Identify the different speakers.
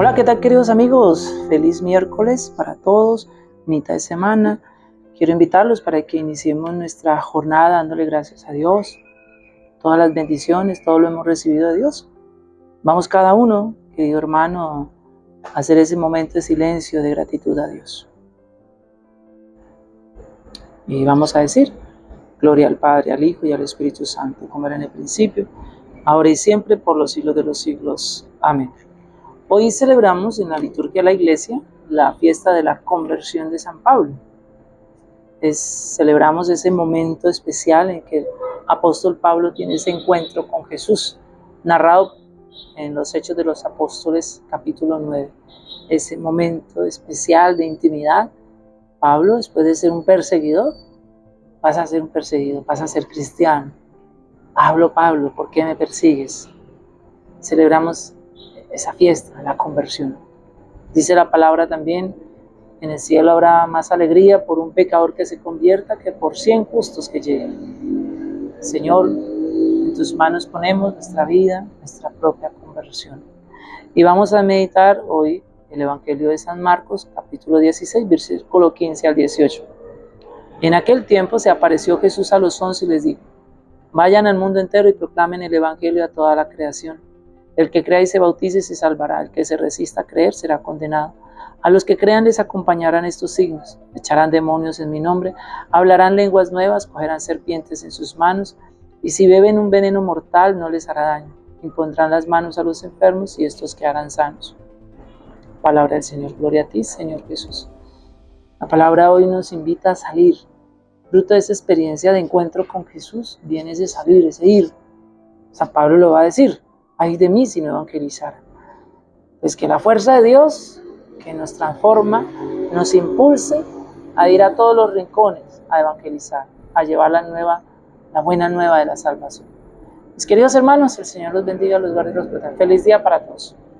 Speaker 1: Hola, ¿qué tal queridos amigos? Feliz miércoles para todos, mitad de semana. Quiero invitarlos para que iniciemos nuestra jornada dándole gracias a Dios. Todas las bendiciones, todo lo hemos recibido de Dios. Vamos cada uno, querido hermano, a hacer ese momento de silencio, de gratitud a Dios. Y vamos a decir, gloria al Padre, al Hijo y al Espíritu Santo, como era en el principio, ahora y siempre, por los siglos de los siglos. Amén. Hoy celebramos en la liturgia de la iglesia la fiesta de la conversión de San Pablo. celebramos ese momento especial en que el apóstol Pablo tiene ese encuentro con Jesús, narrado en los Hechos de los Apóstoles capítulo 9. Ese momento especial de intimidad. Pablo, después de ser un perseguidor, pasa a ser un perseguido, pasa a ser cristiano. Pablo, Pablo, ¿por qué me persigues? Celebramos esa fiesta, la conversión. Dice la palabra también, en el cielo habrá más alegría por un pecador que se convierta que por cien justos que lleguen. Señor, en tus manos ponemos nuestra vida, nuestra propia conversión. Y vamos a meditar hoy el Evangelio de San Marcos, capítulo 16, versículo 15 al 18. En aquel tiempo se apareció Jesús a los once y les dijo, vayan al mundo entero y proclamen el Evangelio a toda la creación. El que crea y se bautice se salvará, el que se resista a creer será condenado. A los que crean les acompañarán estos signos, echarán demonios en mi nombre, hablarán lenguas nuevas, cogerán serpientes en sus manos, y si beben un veneno mortal no les hará daño. Impondrán las manos a los enfermos y estos quedarán sanos. Palabra del Señor, gloria a ti, Señor Jesús. La palabra hoy nos invita a salir. Fruto de esa experiencia de encuentro con Jesús, viene ese salir, ese ir. San Pablo lo va a decir, ay de mí si no evangelizara. Pues que la fuerza de Dios, que nos transforma, nos impulse a ir a todos los rincones a evangelizar, a llevar la nueva, la buena nueva de la salvación. Mis queridos hermanos, el Señor los bendiga, los guarde y los proteja. Feliz día para todos.